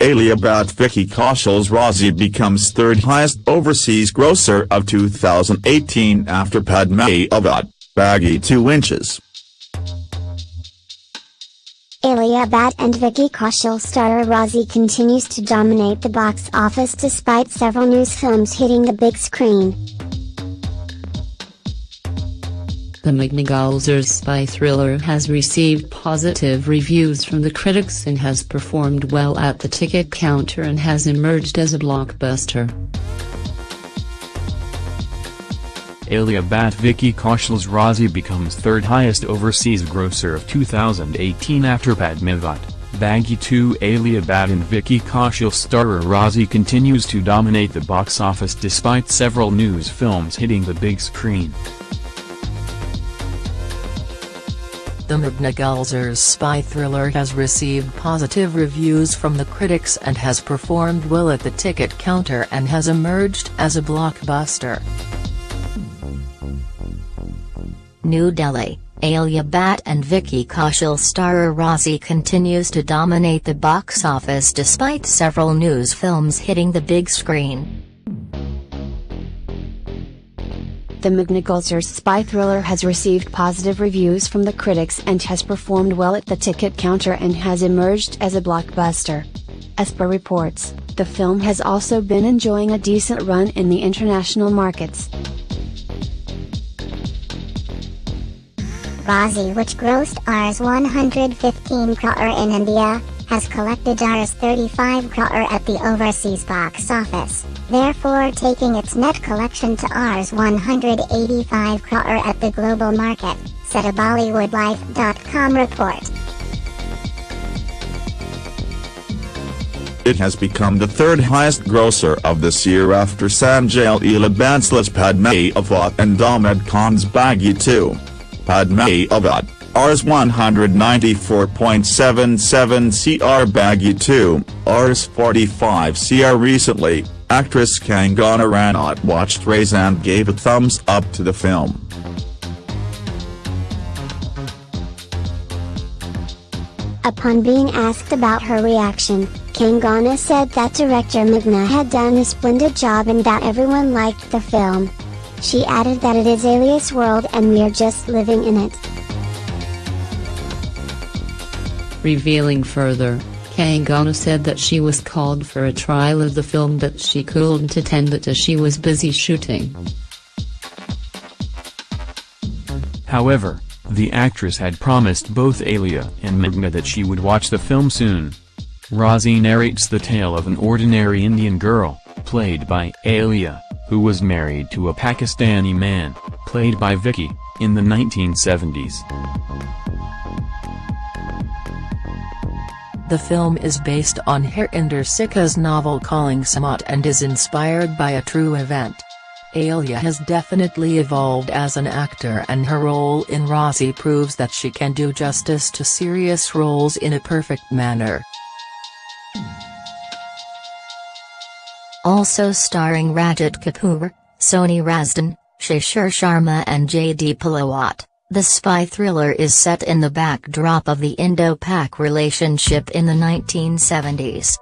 Alia Bhatt Vicky Kaushal's Raazi becomes third highest overseas grosser of 2018 after Padmaa'i Bhatt, Baaghi 2 inches. Alia Bhatt and Vicky Kaushal star Raazi continues to dominate the box office despite several news films hitting the big screen. The Meghna spy thriller has received positive reviews from the critics and has performed well at the ticket counter and has emerged as a blockbuster. Alia Bhatt Vicky Kaushal's Raazi becomes third highest overseas grosser of 2018 after Padmaa'i Bhatt, Baaghi 2 Alia Bhatt and Vicky Kaushal starrer Raazi continues to dominate the box office despite several news films hitting the big screen. The Meghna Gulzar's spy thriller has received positive reviews from the critics and has performed well at the ticket counter and has emerged as a blockbuster. New Delhi, Alia Bhatt and Vicky Kaushal starrer Raazi continues to dominate the box office despite several news films hitting the big screen. The Meghna spy thriller has received positive reviews from the critics and has performed well at the ticket counter and has emerged as a blockbuster. As per reports, the film has also been enjoying a decent run in the international markets. Raazi which grossed Rs 115 crore in India, has collected Rs 35 crore at the overseas box office, therefore taking its net collection to Rs 185 crore at the global market, said a BollywoodLife.com report. It has become the third highest grosser of this year after Sanjay Leela Bhansali's Padmaa'i Bhatt and Ahmed Khan's Baaghi 2. Padmaavat, Rs 194.77 cr Baaghi 2, Rs 45 cr Recently, actress Kangana Ranaut watched Rays and gave a thumbs up to the film. Upon being asked about her reaction, Kangana said that director Meghna had done a splendid job and that everyone liked the film. She added that it is Alia's world and we are just living in it. Revealing further, Kangana said that she was called for a trial of the film but she couldn't attend it as she was busy shooting. However, the actress had promised both Alia and Meghna that she would watch the film soon. Raazi narrates the tale of an ordinary Indian girl, played by Alia, who was married to a Pakistani man, played by Vicky, in the 1970s. The film is based on Harinder Sikka's novel Calling Sehmat and is inspired by a true event. Alia has definitely evolved as an actor and her role in Raazi proves that she can do justice to serious roles in a perfect manner. Also starring Rajat Kapoor, Soni Razdan, Shishir Sharma and Jaideep Ahlawat, the spy thriller is set in the backdrop of the Indo-Pak relationship in the 1970s.